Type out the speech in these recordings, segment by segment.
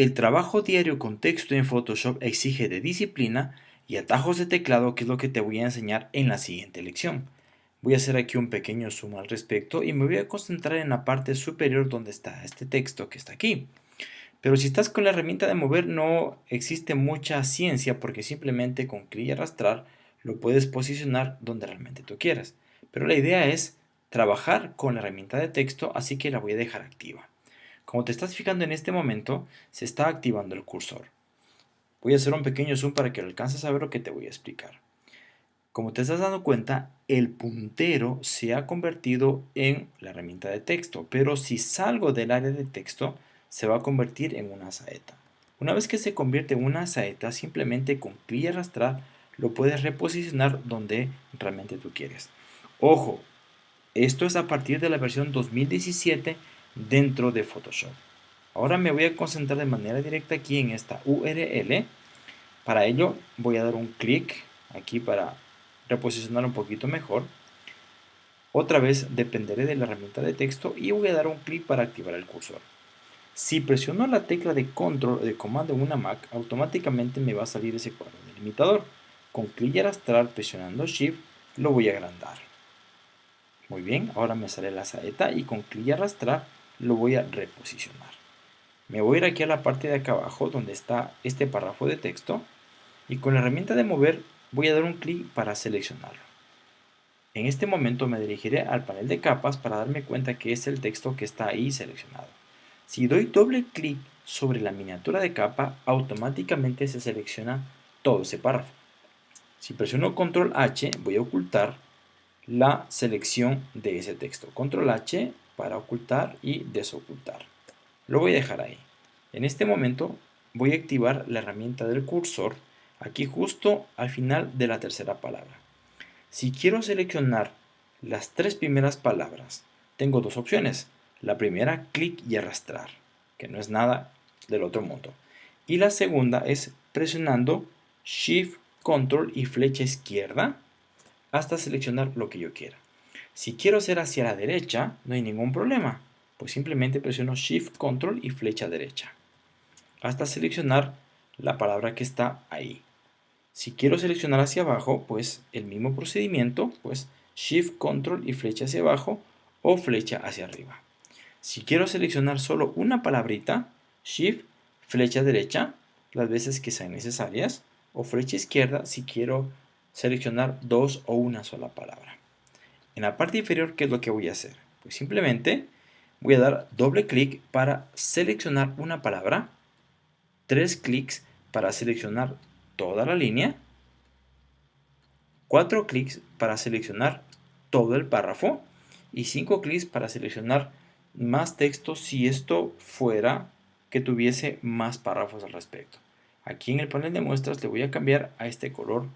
El trabajo diario con texto en Photoshop exige de disciplina y atajos de teclado que es lo que te voy a enseñar en la siguiente lección. Voy a hacer aquí un pequeño zoom al respecto y me voy a concentrar en la parte superior donde está este texto que está aquí. Pero si estás con la herramienta de mover no existe mucha ciencia porque simplemente con clic y arrastrar lo puedes posicionar donde realmente tú quieras. Pero la idea es trabajar con la herramienta de texto, así que la voy a dejar activa. Como te estás fijando en este momento, se está activando el cursor. Voy a hacer un pequeño zoom para que alcances a ver lo que te voy a explicar. Como te estás dando cuenta, el puntero se ha convertido en la herramienta de texto, pero si salgo del área de texto, se va a convertir en una saeta. Una vez que se convierte en una saeta, simplemente con clic y arrastrar lo puedes reposicionar donde realmente tú quieres. Ojo, esto es a partir de la versión 2017 dentro de Photoshop. Ahora me voy a concentrar de manera directa aquí en esta URL. Para ello voy a dar un clic aquí para reposicionar un poquito mejor. Otra vez dependeré de la herramienta de texto y voy a dar un clic para activar el cursor. Si presiono la tecla de control o de comando en una Mac, automáticamente me va a salir ese cuadro delimitador. Con clic y arrastrar presionando Shift lo voy a agrandar. Muy bien, ahora me sale la saeta y con clic y arrastrar lo voy a reposicionar. Me voy a ir aquí a la parte de acá abajo donde está este párrafo de texto y con la herramienta de mover voy a dar un clic para seleccionarlo. En este momento me dirigiré al panel de capas para darme cuenta que es el texto que está ahí seleccionado. Si doy doble clic sobre la miniatura de capa, automáticamente se selecciona todo ese párrafo. Si presiono control H, voy a ocultar la selección de ese texto. Control H para ocultar y desocultar. Lo voy a dejar ahí. En este momento voy a activar la herramienta del cursor aquí justo al final de la tercera palabra. Si quiero seleccionar las tres primeras palabras, tengo dos opciones. La primera, clic y arrastrar, que no es nada del otro mundo. Y la segunda es presionando Shift control y flecha izquierda hasta seleccionar lo que yo quiera. Si quiero hacer hacia la derecha, no hay ningún problema, pues simplemente presiono Shift, Control y flecha derecha hasta seleccionar la palabra que está ahí. Si quiero seleccionar hacia abajo, pues el mismo procedimiento, pues Shift, Control y flecha hacia abajo o flecha hacia arriba. Si quiero seleccionar solo una palabrita, Shift, flecha derecha, las veces que sean necesarias, o flecha izquierda si quiero seleccionar dos o una sola palabra. En la parte inferior, ¿qué es lo que voy a hacer? Pues simplemente voy a dar doble clic para seleccionar una palabra, tres clics para seleccionar toda la línea, cuatro clics para seleccionar todo el párrafo y cinco clics para seleccionar más texto si esto fuera que tuviese más párrafos al respecto. Aquí en el panel de muestras le voy a cambiar a este color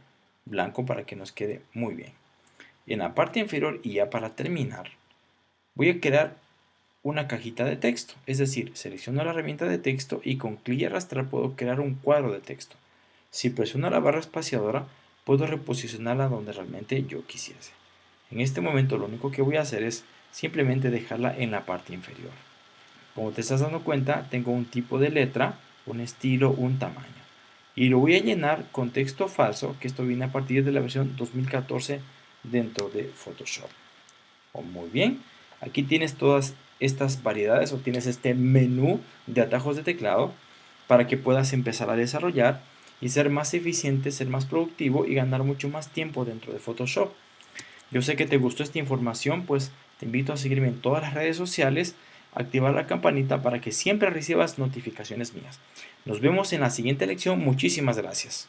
blanco para que nos quede muy bien. En la parte inferior y ya para terminar, voy a crear una cajita de texto. Es decir, selecciono la herramienta de texto y con clic y arrastrar puedo crear un cuadro de texto. Si presiono la barra espaciadora, puedo reposicionarla donde realmente yo quisiese. En este momento lo único que voy a hacer es simplemente dejarla en la parte inferior. Como te estás dando cuenta, tengo un tipo de letra, un estilo, un tamaño. Y lo voy a llenar con texto falso, que esto viene a partir de la versión 2014 dentro de Photoshop. Muy bien, aquí tienes todas estas variedades o tienes este menú de atajos de teclado para que puedas empezar a desarrollar y ser más eficiente, ser más productivo y ganar mucho más tiempo dentro de Photoshop. Yo sé que te gustó esta información, pues te invito a seguirme en todas las redes sociales, activar la campanita para que siempre recibas notificaciones mías. Nos vemos en la siguiente lección. Muchísimas gracias.